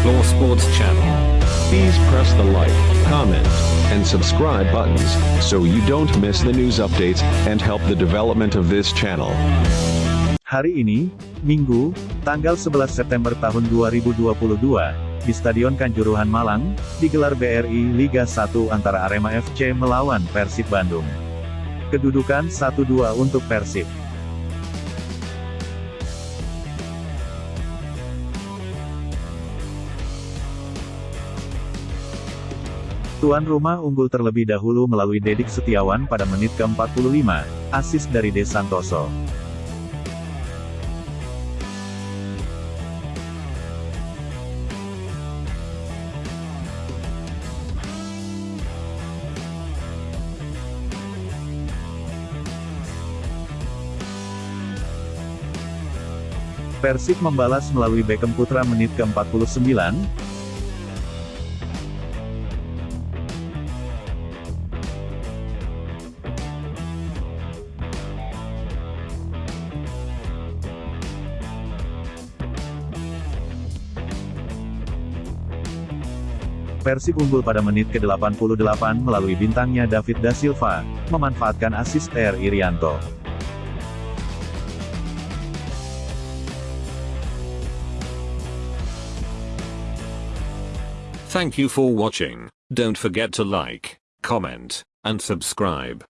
Sports Channel. Please press the like, comment, and subscribe buttons so you don't miss the news updates and help the development of this channel. Hari ini, Minggu, tanggal 11 September tahun 2022, di Stadion Kanjuruhan Malang, digelar BRI Liga 1 antara Arema FC melawan Persib Bandung. Kedudukan 1-2 untuk Persib. Tuan rumah unggul terlebih dahulu melalui Dedik Setiawan pada menit ke-45, asis dari De Santoso. Persib membalas melalui Beckham Putra menit ke-49, Persib unggul pada menit ke-88 melalui bintangnya David Da Silva, memanfaatkan asis R. Irianto. Thank you for watching. Don't forget to like, comment, and subscribe.